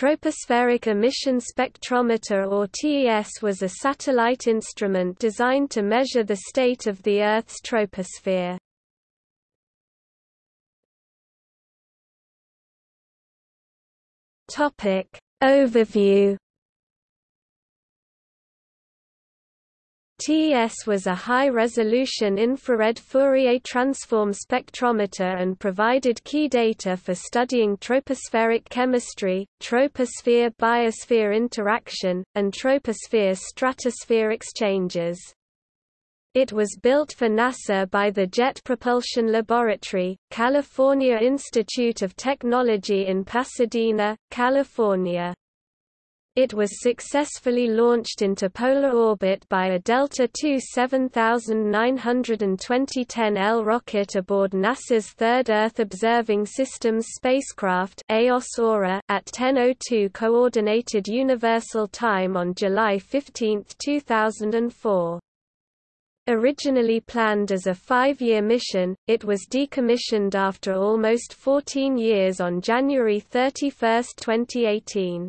tropospheric emission spectrometer or TES was a satellite instrument designed to measure the state of the Earth's troposphere. Overview TES was a high-resolution infrared Fourier transform spectrometer and provided key data for studying tropospheric chemistry, troposphere-biosphere interaction, and troposphere-stratosphere exchanges. It was built for NASA by the Jet Propulsion Laboratory, California Institute of Technology in Pasadena, California. It was successfully launched into polar orbit by a Delta II 7920-10L rocket aboard NASA's Third Earth Observing Systems spacecraft at 10:02 Coordinated Universal Time on July 15, 2004. Originally planned as a five-year mission, it was decommissioned after almost 14 years on January 31, 2018.